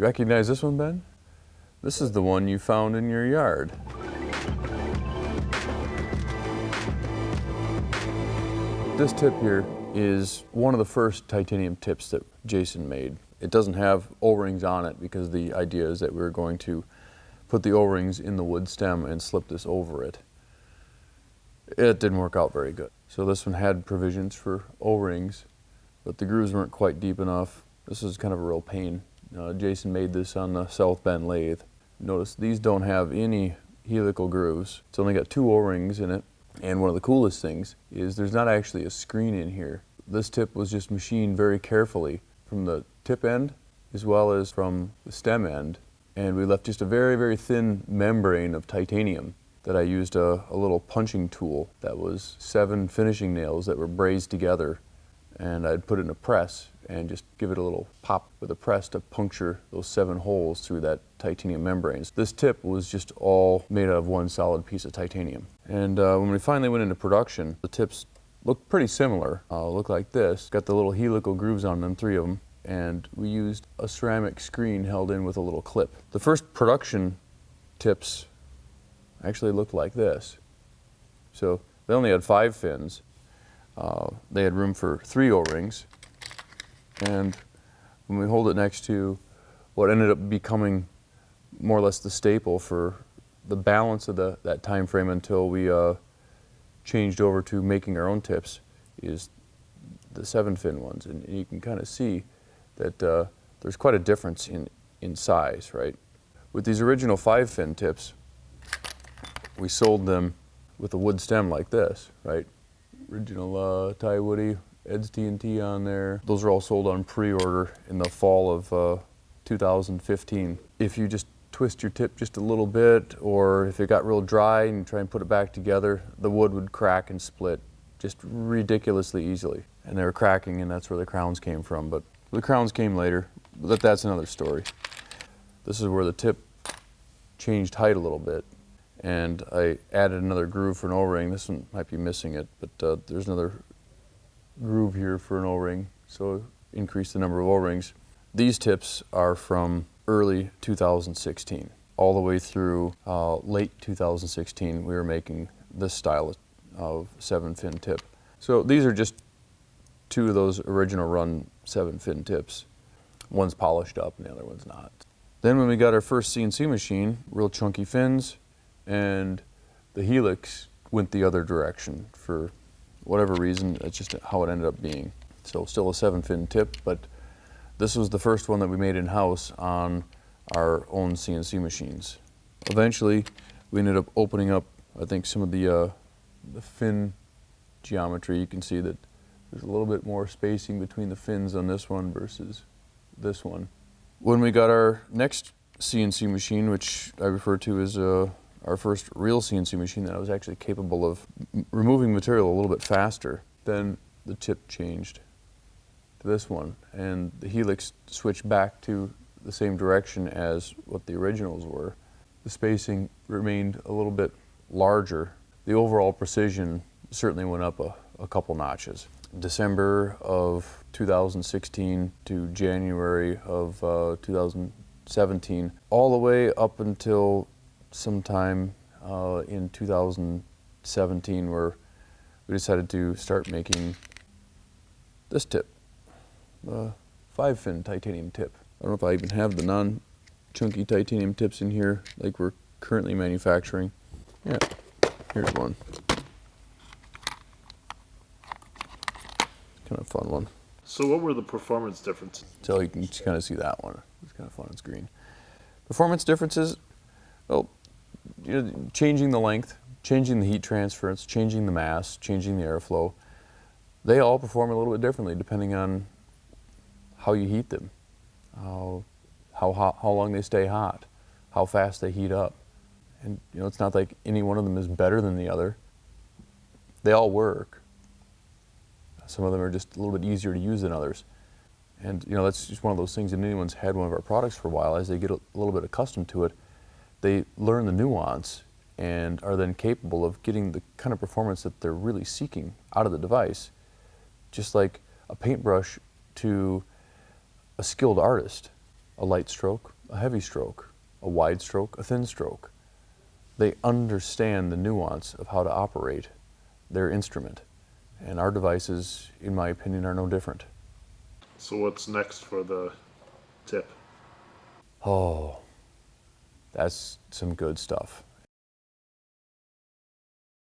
You recognize this one, Ben? This is the one you found in your yard. This tip here is one of the first titanium tips that Jason made. It doesn't have O-rings on it because the idea is that we are going to put the O-rings in the wood stem and slip this over it. It didn't work out very good. So this one had provisions for O-rings, but the grooves weren't quite deep enough. This is kind of a real pain. Uh, Jason made this on the South Bend lathe. Notice these don't have any helical grooves. It's only got two O-rings in it. And one of the coolest things is there's not actually a screen in here. This tip was just machined very carefully from the tip end as well as from the stem end. And we left just a very, very thin membrane of titanium that I used a, a little punching tool that was seven finishing nails that were brazed together. And I'd put it in a press and just give it a little pop with a press to puncture those seven holes through that titanium membranes. This tip was just all made out of one solid piece of titanium. And uh, when we finally went into production, the tips looked pretty similar. Uh, look like this. Got the little helical grooves on them, three of them, and we used a ceramic screen held in with a little clip. The first production tips actually looked like this. So they only had five fins. Uh, they had room for three O-rings, and when we hold it next to what ended up becoming more or less the staple for the balance of the, that time frame until we uh, changed over to making our own tips is the seven fin ones. And you can kind of see that uh, there's quite a difference in, in size, right? With these original five fin tips, we sold them with a wood stem like this, right? Original uh, Ty Woody Ed's TNT on there. Those are all sold on pre-order in the fall of uh, 2015. If you just twist your tip just a little bit or if it got real dry and you try and put it back together, the wood would crack and split just ridiculously easily. And they were cracking and that's where the crowns came from. But the crowns came later, but that's another story. This is where the tip changed height a little bit and I added another groove for an O-ring. This one might be missing it, but uh, there's another groove here for an O-ring, so increase the number of O-rings. These tips are from early 2016. All the way through uh, late 2016, we were making this style of seven fin tip. So these are just two of those original run seven fin tips. One's polished up and the other one's not. Then when we got our first CNC machine, real chunky fins, and the helix went the other direction for whatever reason, that's just how it ended up being. So still a seven fin tip, but this was the first one that we made in-house on our own CNC machines. Eventually, we ended up opening up, I think, some of the, uh, the fin geometry. You can see that there's a little bit more spacing between the fins on this one versus this one. When we got our next CNC machine, which I refer to as uh, our first real CNC machine that I was actually capable of removing material a little bit faster. Then the tip changed to this one and the helix switched back to the same direction as what the originals were. The spacing remained a little bit larger. The overall precision certainly went up a, a couple notches. December of 2016 to January of uh, 2017, all the way up until sometime uh, in 2017 where we decided to start making this tip, the five fin titanium tip. I don't know if I even have the non-chunky titanium tips in here like we're currently manufacturing. Yeah, here's one. Kind of fun one. So what were the performance differences? So you can kind of see that one. It's kind of fun, it's green. Performance differences, well, you know, changing the length, changing the heat transference, changing the mass, changing the airflow, they all perform a little bit differently depending on how you heat them, how, how, hot, how long they stay hot, how fast they heat up. And you know, it's not like any one of them is better than the other. They all work. Some of them are just a little bit easier to use than others. And you know, that's just one of those things, if anyone's had one of our products for a while, as they get a little bit accustomed to it, they learn the nuance and are then capable of getting the kind of performance that they're really seeking out of the device. Just like a paintbrush to a skilled artist. a light stroke, a heavy stroke, a wide stroke, a thin stroke. They understand the nuance of how to operate their instrument. And our devices, in my opinion, are no different. So what's next for the tip? Oh, that's some good stuff.